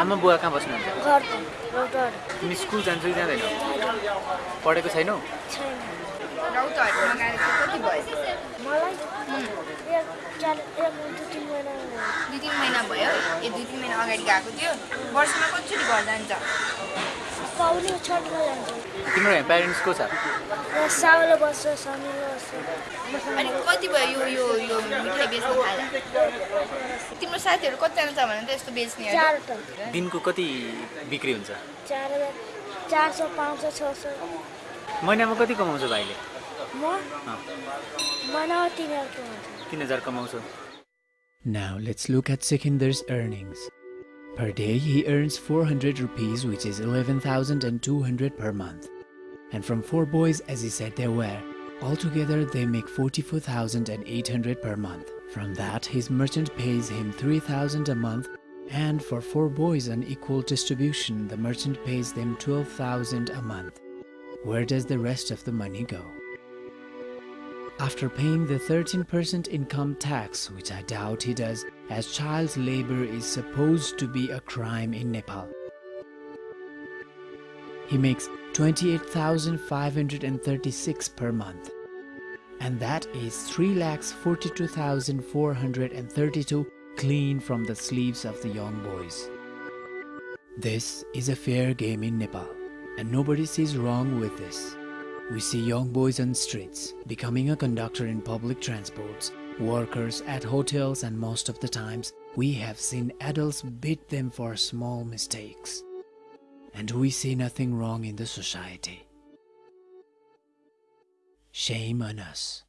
आमा बुवा कहाँ बस्नुहुन्छ तिमी स्कुल जान्छौ कि जाँदैनौ? पढेको छैनौ। कति भयो मलाई दुई तिन महिना भयो। ए दुई तिन महिना अगाडि गएको थियो वर्षमा कतिचोटि घर जान्छ तिम्रो यहाँ प्यारेन्ट्स को छ साउले बस्छ समीले बस्छ अनि कति भयो यो यो यो मिठाई बेच्न थाले तिम्रो साथीहरू कतिजना छ भने त यस्तो चारवटा दिनको कति बिक्री हुन्छ चार सौ पाँच सौ छ सौ महिनामा कति कमाउँछ भाइले Now let's look at Sikinder's earnings. Per day he earns 400 rupees which is 11,200 per month. And from four boys as he said they were, altogether they make 44,800 per month. From that his merchant pays him 3,000 a month and for four boys on equal distribution the merchant pays them 12,000 a month. Where does the rest of the money go? After paying the 13% income tax, which I doubt he does, as child labor is supposed to be a crime in Nepal. He makes 28,536 per month. And that is 3,42,432 clean from the sleeves of the young boys. This is a fair game in Nepal, and nobody sees wrong with this. We see young boys on streets, becoming a conductor in public transports, workers at hotels, and most of the times we have seen adults beat them for small mistakes. And we see nothing wrong in the society. Shame on us.